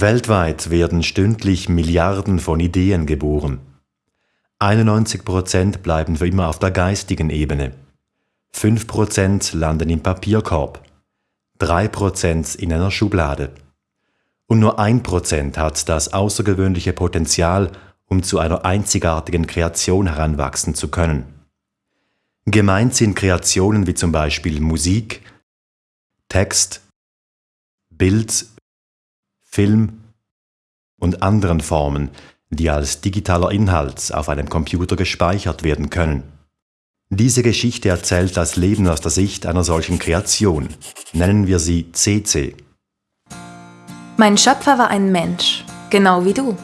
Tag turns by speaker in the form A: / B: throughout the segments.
A: Weltweit werden stündlich Milliarden von Ideen geboren. 91% bleiben für immer auf der geistigen Ebene. 5% landen im Papierkorb. 3% in einer Schublade. Und nur 1% hat das außergewöhnliche Potenzial, um zu einer einzigartigen Kreation heranwachsen zu können. Gemeint sind Kreationen wie zum Beispiel Musik, Text, Bild, Film und anderen Formen, die als digitaler Inhalt auf einem Computer gespeichert werden können. Diese Geschichte erzählt das Leben aus der Sicht einer solchen Kreation. Nennen wir sie CC.
B: Mein Schöpfer war ein Mensch, genau wie du.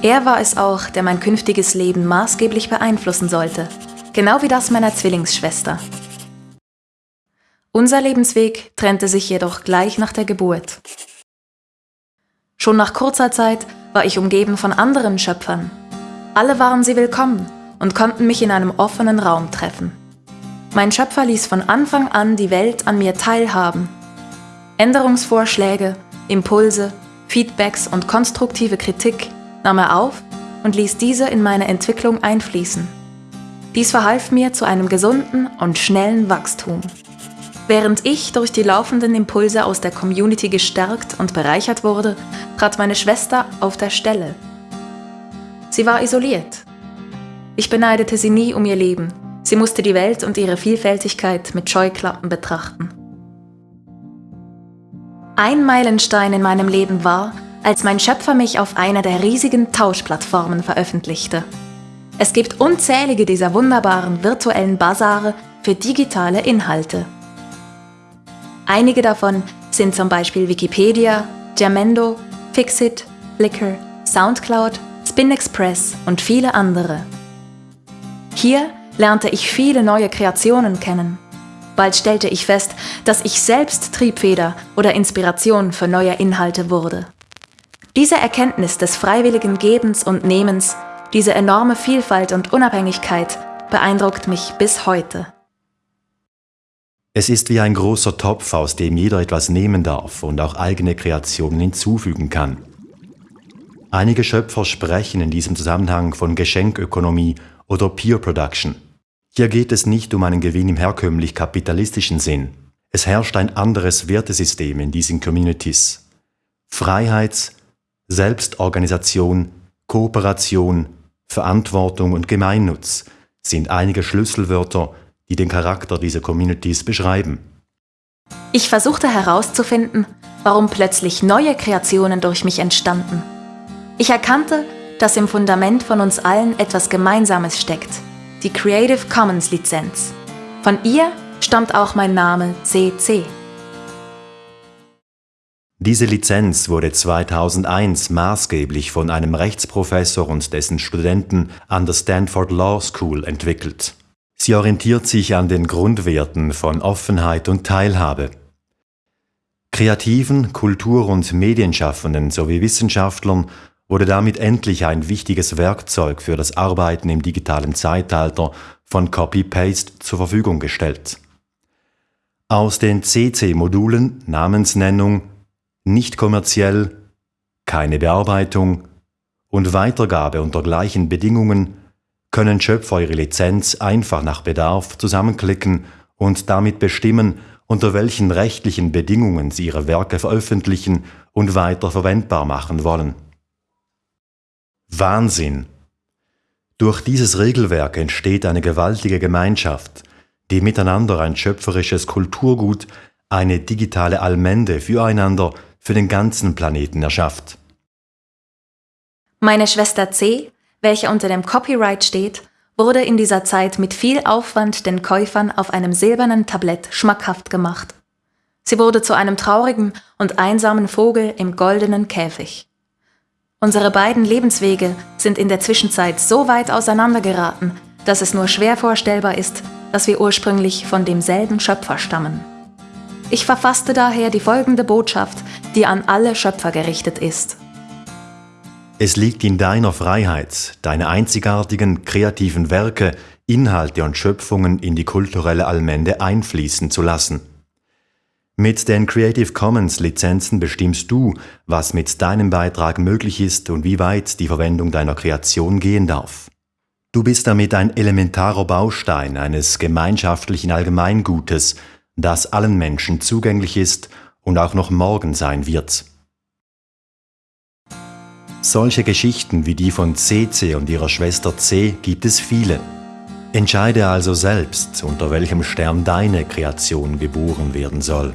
B: Er war es auch, der mein künftiges Leben maßgeblich beeinflussen sollte, genau wie das meiner Zwillingsschwester. Unser Lebensweg trennte sich jedoch gleich nach der Geburt. Schon nach kurzer Zeit war ich umgeben von anderen Schöpfern. Alle waren sie willkommen und konnten mich in einem offenen Raum treffen. Mein Schöpfer ließ von Anfang an die Welt an mir teilhaben. Änderungsvorschläge, Impulse, Feedbacks und konstruktive Kritik nahm er auf und ließ diese in meine Entwicklung einfließen. Dies verhalf mir zu einem gesunden und schnellen Wachstum. Während ich durch die laufenden Impulse aus der Community gestärkt und bereichert wurde, trat meine Schwester auf der Stelle. Sie war isoliert. Ich beneidete sie nie um ihr Leben. Sie musste die Welt und ihre Vielfältigkeit mit Scheuklappen betrachten. Ein Meilenstein in meinem Leben war, als mein Schöpfer mich auf einer der riesigen Tauschplattformen veröffentlichte. Es gibt unzählige dieser wunderbaren virtuellen Basare für digitale Inhalte. Einige davon sind zum Beispiel Wikipedia, Jamendo, Fixit, Flickr, Soundcloud, SpinExpress und viele andere. Hier lernte ich viele neue Kreationen kennen. Bald stellte ich fest, dass ich selbst Triebfeder oder Inspiration für neue Inhalte wurde. Diese Erkenntnis des freiwilligen Gebens und Nehmens, diese enorme Vielfalt und Unabhängigkeit beeindruckt mich bis heute.
A: Es ist wie ein großer Topf, aus dem jeder etwas nehmen darf und auch eigene Kreationen hinzufügen kann. Einige Schöpfer sprechen in diesem Zusammenhang von Geschenkökonomie oder Peer Production. Hier geht es nicht um einen Gewinn im herkömmlich kapitalistischen Sinn. Es herrscht ein anderes Wertesystem in diesen Communities. Freiheit, Selbstorganisation, Kooperation, Verantwortung und Gemeinnutz sind einige Schlüsselwörter, die den Charakter dieser Communities beschreiben.
B: Ich versuchte herauszufinden, warum plötzlich neue Kreationen durch mich entstanden. Ich erkannte, dass im Fundament von uns allen etwas Gemeinsames steckt, die Creative Commons Lizenz. Von ihr stammt auch mein Name CC.
A: Diese Lizenz wurde 2001 maßgeblich von einem Rechtsprofessor und dessen Studenten an der Stanford Law School entwickelt. Sie orientiert sich an den Grundwerten von Offenheit und Teilhabe. Kreativen, Kultur- und Medienschaffenden sowie Wissenschaftlern wurde damit endlich ein wichtiges Werkzeug für das Arbeiten im digitalen Zeitalter von Copy-Paste zur Verfügung gestellt. Aus den CC-Modulen Namensnennung, nicht kommerziell, keine Bearbeitung und Weitergabe unter gleichen Bedingungen können Schöpfer ihre Lizenz einfach nach Bedarf zusammenklicken und damit bestimmen, unter welchen rechtlichen Bedingungen sie ihre Werke veröffentlichen und weiter verwendbar machen wollen. Wahnsinn! Durch dieses Regelwerk entsteht eine gewaltige Gemeinschaft, die miteinander ein schöpferisches Kulturgut, eine digitale Allmende füreinander, für den ganzen Planeten erschafft.
B: Meine Schwester C welcher unter dem Copyright steht, wurde in dieser Zeit mit viel Aufwand den Käufern auf einem silbernen Tablett schmackhaft gemacht. Sie wurde zu einem traurigen und einsamen Vogel im goldenen Käfig. Unsere beiden Lebenswege sind in der Zwischenzeit so weit auseinandergeraten, dass es nur schwer vorstellbar ist, dass wir ursprünglich von demselben Schöpfer stammen. Ich verfasste daher die folgende Botschaft, die an alle Schöpfer gerichtet ist.
A: Es liegt in deiner Freiheit, deine einzigartigen kreativen Werke, Inhalte und Schöpfungen in die kulturelle Allmende einfließen zu lassen. Mit den Creative Commons Lizenzen bestimmst du, was mit deinem Beitrag möglich ist und wie weit die Verwendung deiner Kreation gehen darf. Du bist damit ein elementarer Baustein eines gemeinschaftlichen Allgemeingutes, das allen Menschen zugänglich ist und auch noch morgen sein wird. Solche Geschichten wie die von CC und ihrer Schwester C gibt es viele. Entscheide also selbst, unter welchem Stern deine Kreation geboren werden soll.